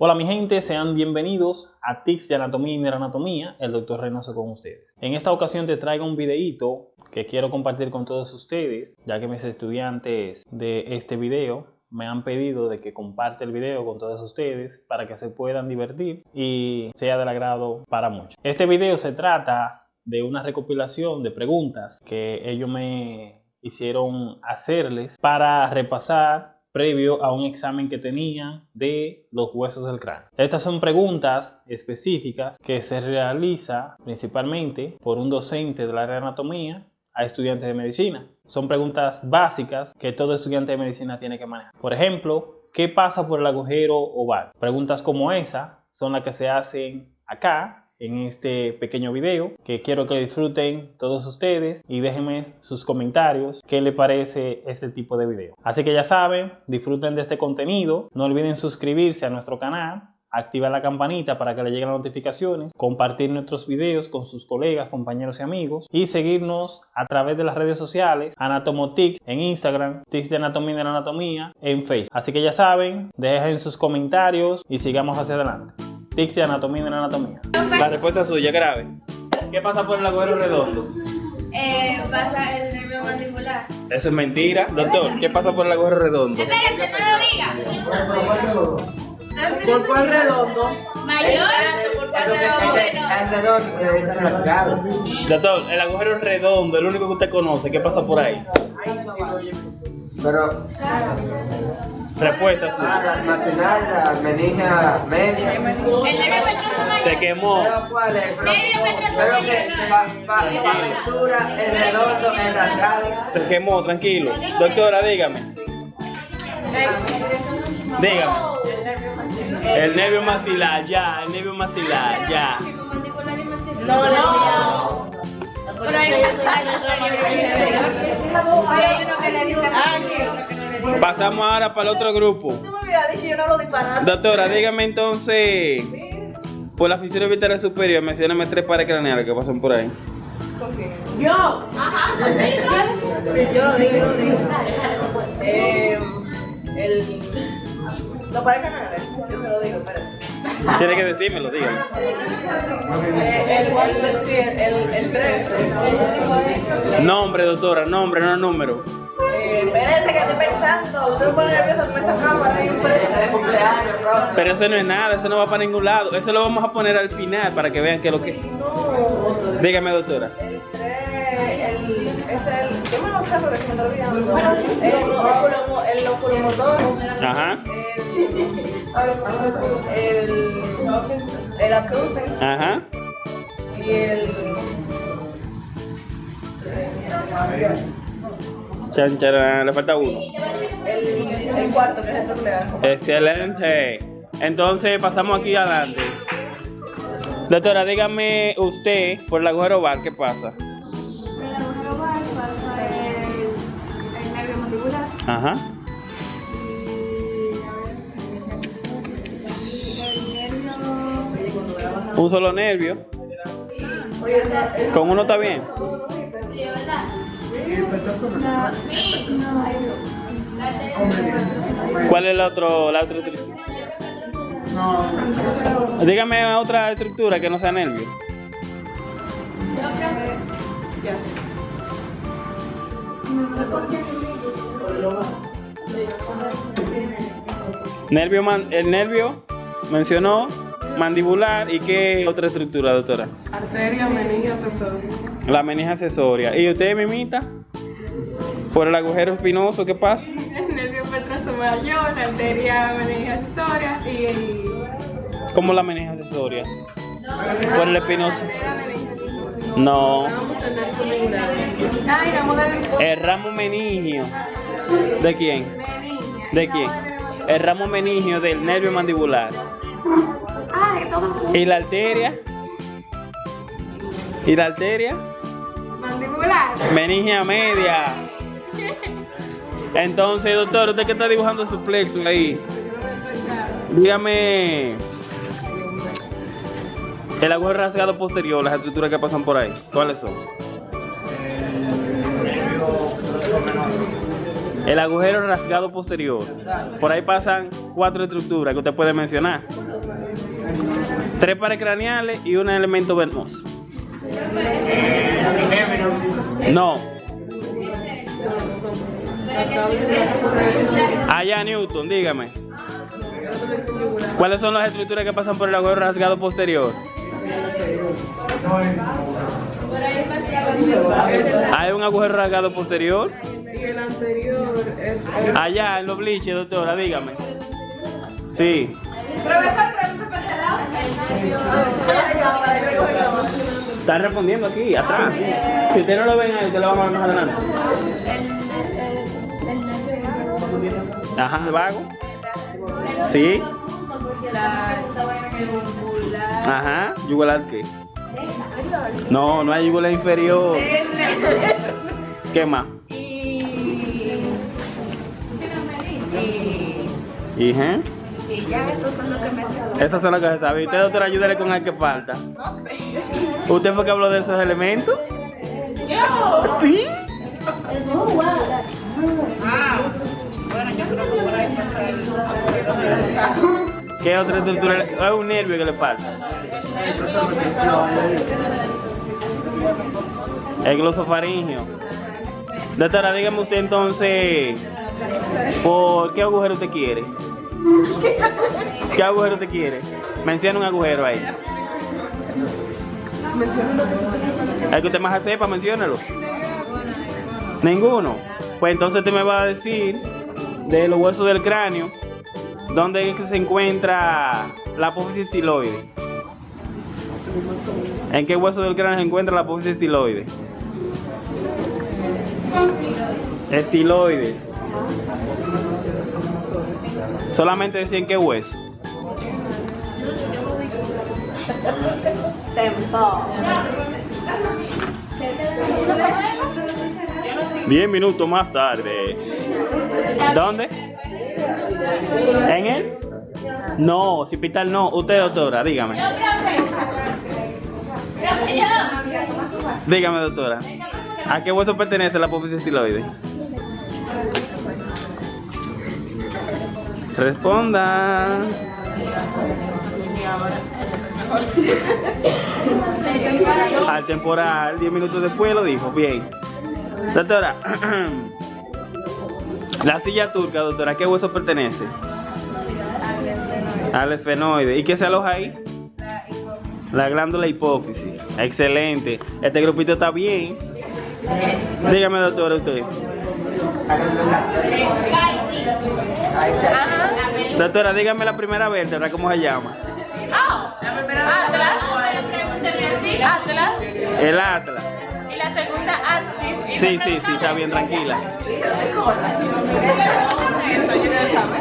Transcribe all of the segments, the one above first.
Hola mi gente, sean bienvenidos a Tics de Anatomía y Neuroanatomía, el doctor Reynoso con ustedes. En esta ocasión te traigo un videíto que quiero compartir con todos ustedes, ya que mis estudiantes de este video me han pedido de que comparte el video con todos ustedes para que se puedan divertir y sea del agrado para muchos. Este video se trata de una recopilación de preguntas que ellos me hicieron hacerles para repasar previo a un examen que tenía de los huesos del cráneo. Estas son preguntas específicas que se realiza principalmente por un docente de la área de anatomía a estudiantes de medicina. Son preguntas básicas que todo estudiante de medicina tiene que manejar. Por ejemplo, ¿qué pasa por el agujero oval? Preguntas como esa son las que se hacen acá en este pequeño video que quiero que disfruten todos ustedes y déjenme sus comentarios qué les parece este tipo de video. Así que ya saben, disfruten de este contenido, no olviden suscribirse a nuestro canal activar la campanita para que le lleguen las notificaciones, compartir nuestros videos con sus colegas, compañeros y amigos y seguirnos a través de las redes sociales Anatomotix en Instagram, Tics de Anatomía de la Anatomía en Facebook. Así que ya saben, dejen sus comentarios y sigamos hacia adelante. Anatomía anatomía. La respuesta suya, grave. ¿Qué pasa por el agujero redondo? Eh, pasa el nervio mandibular. Eso es mentira. Doctor, ¿qué pasa por el agujero redondo? Espérate, no lo diga. ¿Por cuál redondo? Mayor. Doctor, el agujero redondo, el único que usted conoce, ¿qué pasa por ahí? Pero Respuesta ah, la almacenar, la menija media. El nervio petroso Se quemó. Pero cuál es? Pero, pero que el redondo, el rasgado. Se quemó, tranquilo. Doctora, dígame. Dígame. El nervio maxilar, ya, el nervio maxilar, ya. No, no. Pero hay uno que le dice Pasamos ahora para el otro grupo. Tú me hubieras dicho yo no lo disparando. Doctora, dígame entonces, por la fisiología vital superior, mencióname tres pares craneales que pasan por ahí. Yo. Ajá. Yo lo digo, yo lo digo. Eh, el. Los pares canales. Yo se lo digo, espérate. Tiene que decírmelo, dígame. Eh, el, el, sí, el, el 3. Nombre, doctora, nombre, no número. Eh, espérense que estoy pensando. Usted me pone nervioso con esa cámara. espérense. de cumpleaños, profe. Pero eso no es nada, eso no va para ningún lado. Eso lo vamos a poner al final para que vean que lo que... Dígame, doctora. El 3, el, es el. Yo me lo sé porque se me está olvidando. El, oculomotor. Ajá, El. El, el abducens. ajá. Y el. Chan, charán, le falta uno. El, el cuarto, que es el nuclear. Excelente. Entonces pasamos aquí adelante. Doctora, dígame usted, por el agujero oval, ¿qué pasa? Por el agujero oval pasa el, el nervio mandibular Ajá. Un solo nervio. Con uno está bien. ¿Cuál es la, otro, la otra estructura? Dígame otra estructura que no sea nervio. Nervio man- el nervio mencionó mandibular y qué otra estructura, doctora. Arteria, meninge, accesorio. La meninge accesoria. ¿Y usted, mimita? Por el agujero espinoso, ¿qué pasa? el nervio petroso mayor, la arteria meninge accesoria y el ¿Cómo la meninge accesoria? Por el espinoso. No. El ramo meningio. ¿De quién? ¿De quién? El ramo meningio del nervio mandibular. ¿Y la arteria? ¿Y la arteria? mandibular. Meningia media. Entonces, doctor, usted que está dibujando su plexo ahí, dígame el agujero rasgado posterior, las estructuras que pasan por ahí, ¿cuáles son? El agujero rasgado posterior. Por ahí pasan cuatro estructuras que usted puede mencionar. Tres pares craneales y un elemento venoso. No. Allá Newton, dígame. ¿Cuáles son las estructuras que pasan por el agujero rasgado posterior? Hay un agujero rasgado posterior. Allá en los bliches, doctora, dígame. Sí. Están respondiendo aquí, atrás. Si usted no lo ven ahí, usted lo vamos a más adelante. Ajá, el vago. Sí. Ajá, yugular qué. No, no hay yugular inferior. ¿Qué más? Y, ajá. Y ya esos son los que me sé. Esas son las que se sabe. ¿Y usted, doctora, ayúdale con el que falta? ¿Usted fue que habló de esos elementos? ¿Yo? ¿Sí? ¿Qué otra estructura? Es un nervio que le falta. El glosofaringio. Doctora, dígame usted entonces, ¿por qué agujero usted quiere? ¿Qué agujero usted quiere? Menciona un agujero ahí. El que usted más sepa, menciónalo. Ninguno. Pues entonces usted me va a decir de los huesos del cráneo, ¿dónde es que se encuentra la apófisis estiloide? ¿En qué hueso del cráneo se encuentra la apófisis estiloide? Estiloides. Solamente decir en qué hueso. Diez minutos más tarde. ¿Dónde? ¿En él? No, hospital no. Usted, doctora, dígame. Dígame, doctora. ¿A qué hueso pertenece la apófisis estiloide? Responda. Al temporal, 10 minutos después lo dijo. Bien. Doctora, la silla turca, doctora, ¿a qué hueso pertenece? Al esfenoide. ¿Y qué se aloja ahí? La glándula hipófisis. Excelente. Este grupito está bien. Dígame, doctora, usted. Doctora, dígame la primera vértebra, ¿cómo se llama? Atlas. Atlas. El atlas. La segunda. Sí, sí, sí, está bien, tranquila.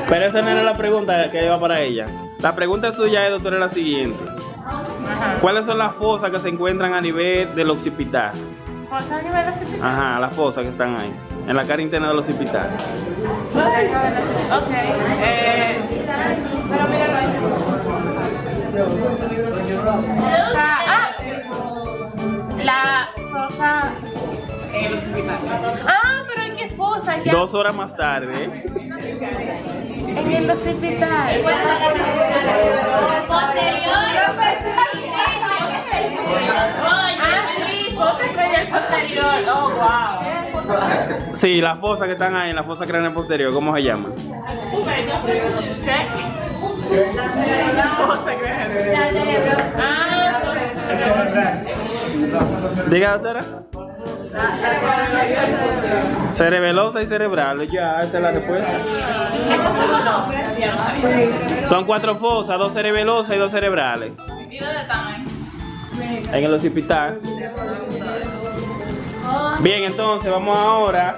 Pero esa no era la pregunta que iba para ella. La pregunta suya es, doctora, la siguiente. ¿Cuáles son las fosas que se encuentran a nivel del occipital? ¿Fosa a nivel occipital? Ajá, las fosas que están ahí, en la cara interna del occipital. Ok. Eh, Ah, pero ¿en qué fosa? Ya. Dos horas más tarde, En el occipital. Ah, sí, cranial posterior. Oh, wow. sí, las fosas que están ahí en la fosa craneal posterior, ¿cómo se llaman? ¿Qué? Fosa cranial. Ah, Diga, doctora. Cerebelosa y cerebral, ya, esa es la respuesta. Son cuatro fosas, dos cerebelosas y dos cerebrales. En el occipital. Bien, entonces vamos ahora